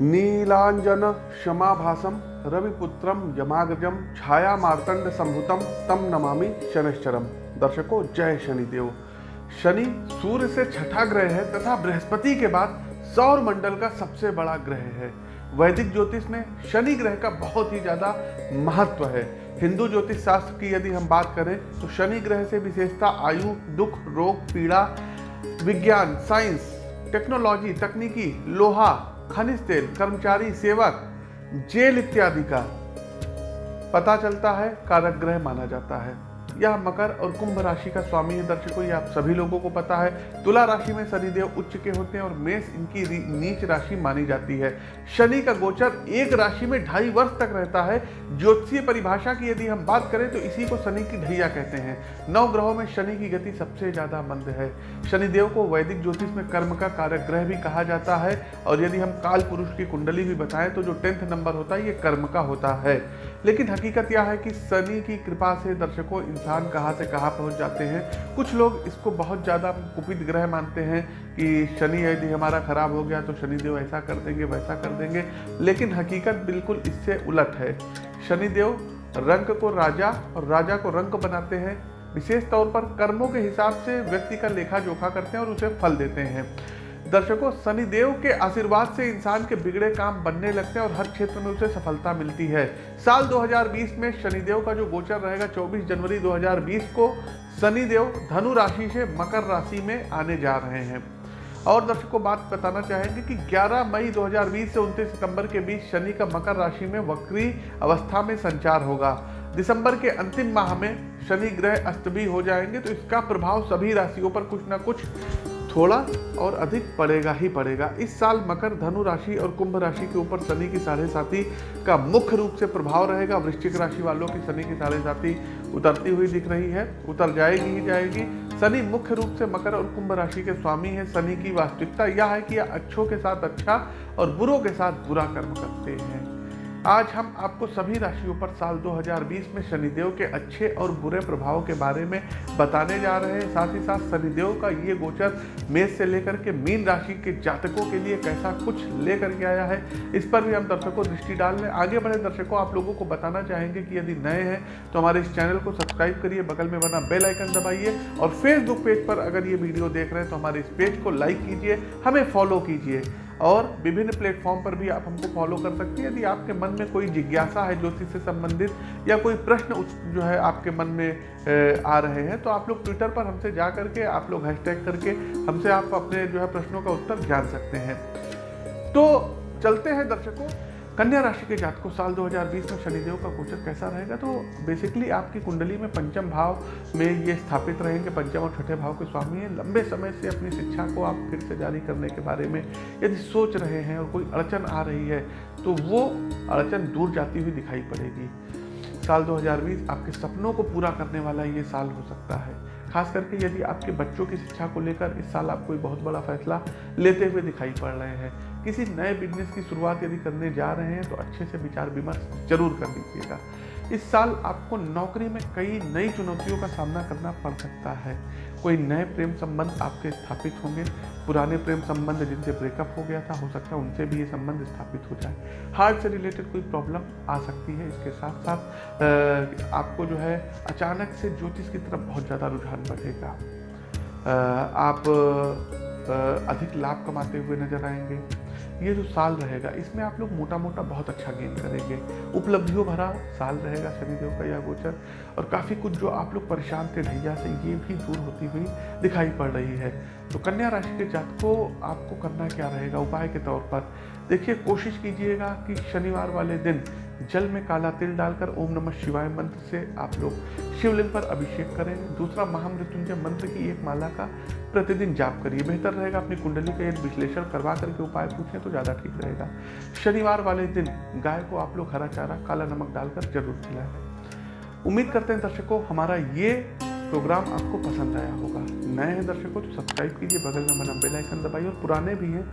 नीलांजन क्षमाभासम रविपुत्रम यमाग्रजम छाया मार्तंड संभुतम तम नमामि शनिश्चरम दर्शकों, जय शनिदेव। शनि सूर्य से छठा ग्रह है, तथा बृहस्पति के बाद सौर मंडल का सबसे बड़ा ग्रह है। वैदिक ज्योतिष में शनि ग्रह का बहुत ही ज़्यादा महत्व है। हिंदू ज्योतिष शास्त्र की यदि हम बात करें तो शनि ग्रह से विशेषता आयु, दुख, रोग, पीड़ा, विज्ञान, साइंस, टेक्नोलॉजी, तकनीकी, लोहा खनिज तेल, कर्मचारी, सेवक, जेल इत्यादि का पता चलता है कारक ग्रह माना जाता है। यह मकर और कुंभ राशि का स्वामी है दर्शकों आप सभी लोगों को पता है, तुला राशि में शनिदेव उच्च के होते हैं और मेष इनकी नीच राशि मानी जाती है। शनि का गोचर एक राशि में ढाई वर्ष तक रहता है। ज्योतिषीय परिभाषा की यदि हम बात करें तो इसी को शनि की ढैया कहते हैं। नौ ग्रहों में शनि की गति सबसे ज़्यादा मंद है। शनिदेव को वैदिक ज्योतिष में कर्म का कारक ग्रह भी कहा जाता है, और यदि हम काल पुरुष की कुंडली भी बताएँ तो जो टेंथ नंबर होता है, ये कर्म का होता है। लेकिन हकीकत यह है कि शनि की कृपा से दर्शकों इंसान कहाँ से कहाँ पहुँच जाते हैं। कुछ लोग इसको बहुत ज़्यादा कुपित ग्रह मानते हैं कि शनि यदि हमारा खराब हो गया तो शनिदेव ऐसा कर देंगे, वैसा कर देंगे। लेकिन हकीकत बिल्कुल इससे उलट है। शनिदेव रंग को राजा और राजा को रंग बनाते हैं। विशेष तौर पर कर्मों के हिसाब से व्यक्ति का लेखा जोखा करते हैं और उसे फल देते हैं। दर्शकों, शनिदेव के आशीर्वाद से इंसान के बिगड़े काम बनने लगते हैं और हर क्षेत्र में उसे सफलता मिलती है। साल 2020 में शनिदेव का जो गोचर रहेगा 24 जनवरी 2020 को शनिदेव धनु राशि से मकर राशि में आने जा रहे हैं। और दर्शकों, बात बताना चाहेंगे कि 11 मई 2020 से 29 सितंबर के बीच शनि का मकर राशि में वक्री अवस्था में संचार होगा। दिसंबर के अंतिम माह में शनि ग्रह अस्त भी हो जाएँगे तो इसका प्रभाव सभी राशियों पर कुछ ना कुछ थोड़ा और अधिक पड़ेगा ही पड़ेगा। इस साल मकर, धनु राशि और कुंभ राशि के ऊपर शनि की साढ़े साथी का मुख्य रूप से प्रभाव रहेगा। वृश्चिक राशि वालों की शनि की साढ़े साथी उतरती हुई दिख रही है। उतर जाएगी ही जाएगी। शनि मुख्य रूप से मकर और कुंभ राशि के स्वामी है। शनि की वास्तविकता यह है कि अच्छों के साथ अच्छा और बुरों के साथ बुरा कर्म करते हैं। आज हम आपको सभी राशियों पर साल 2020 में शनिदेव के अच्छे और बुरे प्रभाव के बारे में बताने जा रहे हैं। साथ ही साथ शनिदेव का ये गोचर मेष से लेकर के मीन राशि के जातकों के लिए कैसा कुछ लेकर के आया है, इस पर भी हम दर्शकों दृष्टि डाल रहे आगे बढ़े दर्शकों, आप लोगों को बताना चाहेंगे कि यदि नए हैं तो हमारे इस चैनल को सब्सक्राइब करिए, बगल में बना बेल आइकन दबाइए और फेसबुक पेज पर अगर ये वीडियो देख रहे हैं तो हमारे इस पेज को लाइक कीजिए, हमें फॉलो कीजिए। और विभिन्न प्लेटफॉर्म पर भी आप हमको फॉलो कर सकते हैं। यदि आपके मन में कोई जिज्ञासा है ज्योतिष से संबंधित या कोई प्रश्न जो है आपके मन में आ रहे हैं तो आप लोग ट्विटर पर हमसे जा करके, आप लोग हैशटैग करके हमसे आप अपने जो है प्रश्नों का उत्तर जान सकते हैं। तो चलते हैं दर्शकों। कन्या राशि के जातकों साल 2020 में शनिदेव का गोचर कैसा रहेगा? तो बेसिकली आपकी कुंडली में पंचम भाव में ये स्थापित रहेंगे। पंचम और छठे भाव के स्वामी हैं। लंबे समय से अपनी शिक्षा को आप फिर से जारी करने के बारे में यदि सोच रहे हैं और कोई अड़चन आ रही है तो वो अड़चन दूर जाती हुई दिखाई पड़ेगी। साल 2020 आपके सपनों को पूरा करने वाला ये साल हो सकता है। खास करके यदि आपके बच्चों की शिक्षा को लेकर इस साल आप कोई बहुत बड़ा फैसला लेते हुए दिखाई पड़ रहे हैं। किसी नए बिज़नेस की शुरुआत यदि करने जा रहे हैं तो अच्छे से विचार विमर्श ज़रूर कर लीजिएगा। इस साल आपको नौकरी में कई नई चुनौतियों का सामना करना पड़ सकता है। कोई नए प्रेम संबंध आपके स्थापित होंगे। पुराने प्रेम संबंध जिनसे ब्रेकअप हो गया था, हो सकता है उनसे भी ये संबंध स्थापित हो जाए। हार्ट से रिलेटेड कोई प्रॉब्लम आ सकती है, इसके साथ साथ आपको जो है अचानक से ज्योतिष की तरफ़ बहुत ज़्यादा रुझान बढ़ेगा। आप अधिक लाभ कमाते हुए नज़र आएँगे। ये जो साल रहेगा, इसमें आप लोग मोटा मोटा बहुत अच्छा गेन करेंगे। उपलब्धियों भरा साल रहेगा, शनिदेव का यह गोचर। और काफ़ी कुछ जो आप लोग परेशान थे ढैया से, ये भी दूर होती हुई दिखाई पड़ रही है। तो कन्या राशि के जात को आपको करना क्या रहेगा उपाय के तौर पर? देखिए, कोशिश कीजिएगा कि शनिवार वाले दिन जल में काला तिल डालकर ओम नमः शिवाय मंत्र से आप लोग शिवलिंग पर अभिषेक करें। दूसरा महामृत्युंजय मंत्र की एक माला का प्रतिदिन जाप करिए। बेहतर रहेगा अपनी कुंडली का एक विश्लेषण करवा करके उपाय पूछें तो ज़्यादा ठीक रहेगा। शनिवार वाले दिन गाय को आप लोग हरा चारा, काला नमक डालकर ज़रूर खिलाएँ। उम्मीद करते हैं दर्शकों, हमारा ये प्रोग्राम आपको पसंद आया होगा। नए हैं दर्शकों तो सब्सक्राइब कीजिए, बगल में बना बेल आइकन दबाइए और पुराने भी हैं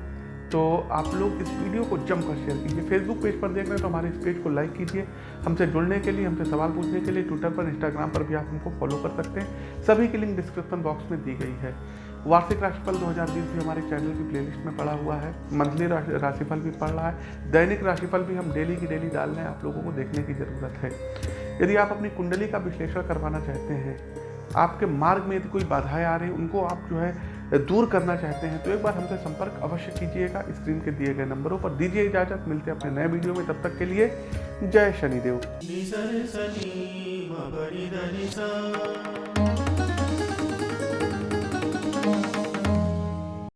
तो आप लोग इस वीडियो को जमकर शेयर कीजिए। फेसबुक पेज पर देख रहे हैं तो हमारे इस पेज को लाइक कीजिए। हमसे जुड़ने के लिए, हमसे सवाल पूछने के लिए ट्विटर पर इंस्टाग्राम पर भी आप हमको फॉलो कर सकते हैं। सभी की लिंक डिस्क्रिप्शन बॉक्स में दी गई है। वार्षिक राशिफल 2020 भी हमारे चैनल की प्लेलिस्ट में पड़ा हुआ है। मंथली राशिफल भी पड़ रहा है। दैनिक राशिफल भी हम डेली की डेली डाल रहे हैं। आप लोगों को देखने की ज़रूरत है। यदि आप अपनी कुंडली का विश्लेषण करवाना चाहते हैं, आपके मार्ग में यदि कोई बाधाएँ आ रही उनको आप जो है दूर करना चाहते हैं तो एक बार हमसे संपर्क अवश्य कीजिएगा स्क्रीन के दिए गए नंबरों पर। दीजिए इजाज़त, मिलते हैं अपने नए वीडियो में। तब तक के लिए जय शनिदेव।